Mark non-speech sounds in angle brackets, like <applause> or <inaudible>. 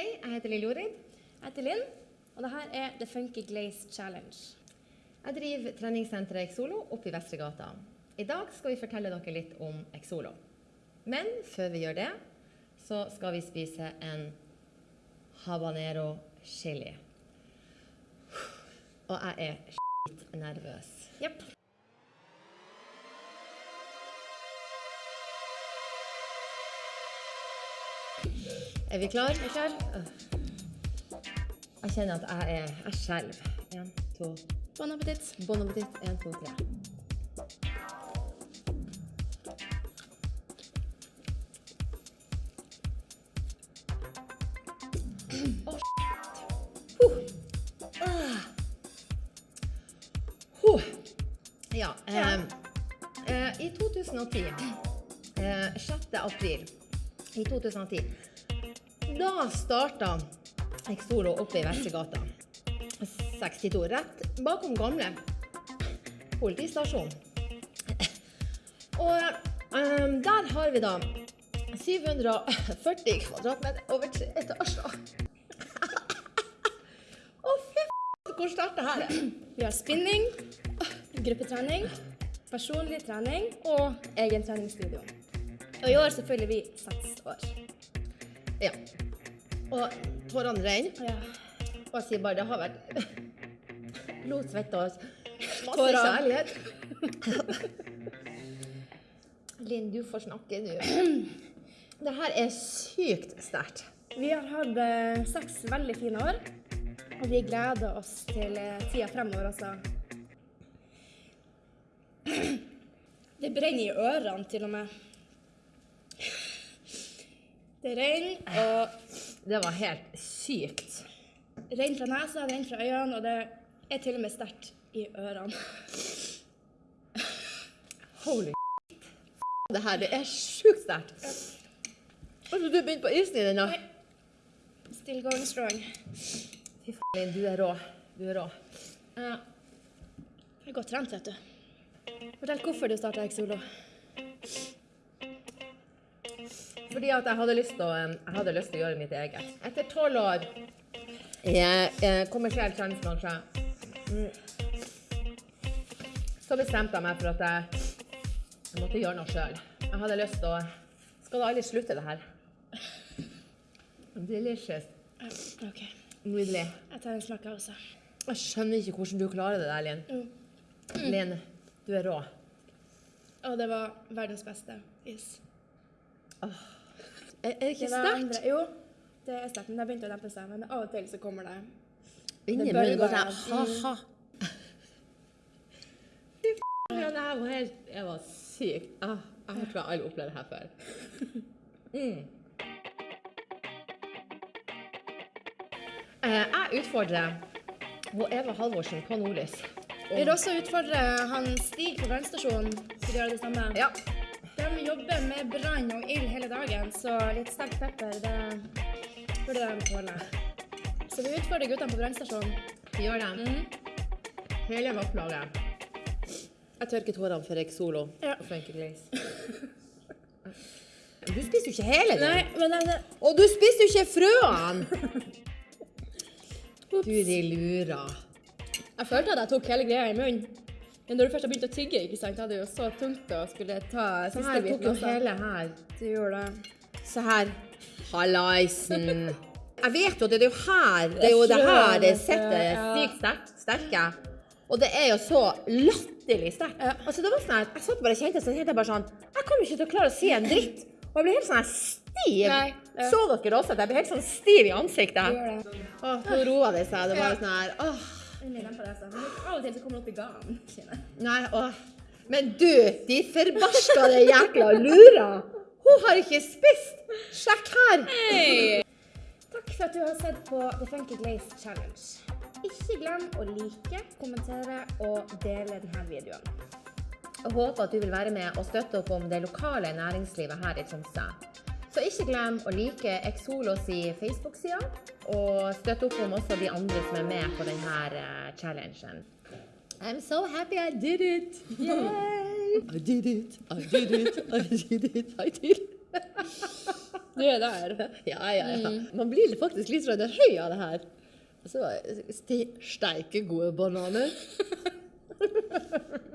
Hei, jeg heter Lill Jorid. Jeg heter Linn, og dette er The Funky Glaze Challenge. Jeg driver treningssenteret Exolo oppe i Vestregata. I dag skal vi fortelle dere litt om Exolo. Men før vi gjør det, så skal vi spise en habanero chili. Og jeg er skitt nervøs. Jepp. Er vi klar? Er vi klar? Jeg kjenner at jeg er Jeg skjelver. Én, to Bon appétit. Bon appétit. Én, to, tre. Shit. Huh. Ah. Huh. Ja. eh, eh, I 2010, eh, 6. april i 2010, da starta Exolo oppe i Vestregata. 62, rett bakom gamle politistasjon. Og um, der har vi da 740 kvadratmeter over tre etasjer. Å, fy f***, hvor det her er. Vi har spinning, gruppetrening, personlig trening og egen treningsstudio. Og i år så fyller vi seks år. Ja. Og tårene renner. Ja. Og jeg sier bare det har vært <laughs> blod, svette og masse kjærlighet. <laughs> Linn, du får snakke nå. <clears throat> Det her er sykt sterkt. Vi har hatt eh, seks veldig fine år, og vi gleder oss til eh, tida fremover altså. <clears throat> Det brenner i ørene til og med. Det renner, og Det var helt sykt. renner fra nesa, renner fra øynene, og det er til og med sterkt i ørene. Holy Det her, det er sjukt sterkt. Altså, du begynte på isen i den, da. Still going strong. Fy faen, Linn, du er rå. Du er rå. Ja. Jeg er godt trent, vet du. Fortell hvorfor du starta Exolo. Fordi at jeg hadde lyst til å, jeg hadde lyst til å gjøre mitt eget. Etter tolv år i eh, kommersiell treningsbransje, mm, så bestemte jeg meg for at jeg, jeg måtte gjøre noe sjøl. Jeg hadde lyst til å Skal det aldri slutte, det her? Delicious. OK. Nydelig. Jeg tar en smak, jeg også. Jeg skjønner ikke hvordan du klarer det der, Linn. Mm. Linn, du er rå. Og det var verdens beste is. Er, er det ikke Det sterkt? Jo, det er sterkt, men det har begynt å dempe seg. Men av og til så kommer det Inni Det munnen går sånn ha-ha. Fy faen, det her var helt Jeg var syk. Ah, jeg tror jeg aldri opplevd det her før. Mm. Eh, jeg utfordrer hun Eva Halvorsen på Nordlys. Vi vil også utfordre han Stig på brannstasjonen til å gjøre det samme. Ja. De jobber med brann og ild hele dagen, så litt sterk pepper, det burde de tåle. Så vi utfordrer guttene på brannstasjonen. Vi gjør det. Mhm. Hele vaktlaget. Jeg tørker tårene for Exolo Ja. og Funky Grace. Du spiser jo ikke hele den. Nei, men det, Og du spiser jo ikke frøene! <laughs> Du de lurer. jeg følte at jeg tok hele greia i munnen. Men når du først har begynt å tygge, ikke sant, da er det jo så tungt å skulle ta Så siste her tok biten jo hele her. Du gjorde det. Se her. Hallaisen. <laughs> Jeg vet jo, det er jo her det er jo det her det sitter sykt sterkt, sterke. Og det er jo så latterlig sterkt. Altså, det var sånn her, jeg satt bare og kjente, så kjente jeg bare sånn Jeg kommer ikke til å klare å si en dritt. Og jeg ble helt sånn stiv. Nei, ja. Så dere også at jeg ble helt sånn stiv i ansiktet? Åh, nå roa det seg. Det var sånn her åh. Endelig på det seg. Men av og til så kommer det opp i gangen. kjenner. Nei, åh. Men du, de forbarskede jækla lura! Hun har ikke spist! Sjekk her! Takk for at du har sett på The Funky Glaze Challenge. Ikke glem å like, kommentere og dele denne videoen. Jeg håper at du vil være med og støtte opp om det lokale næringslivet her i Tromsø. Så ikke glem å like Exolos i Facebook-sida, og støtte opp om også de andre som er med på denne eh, challengen. I'm so happy I did it! Yay! I did it, I did it, I did it, I did it. Du er der. Ja, ja, ja. Man blir faktisk litt sånn høy av det her. Så ste- steike gode bananer. <laughs>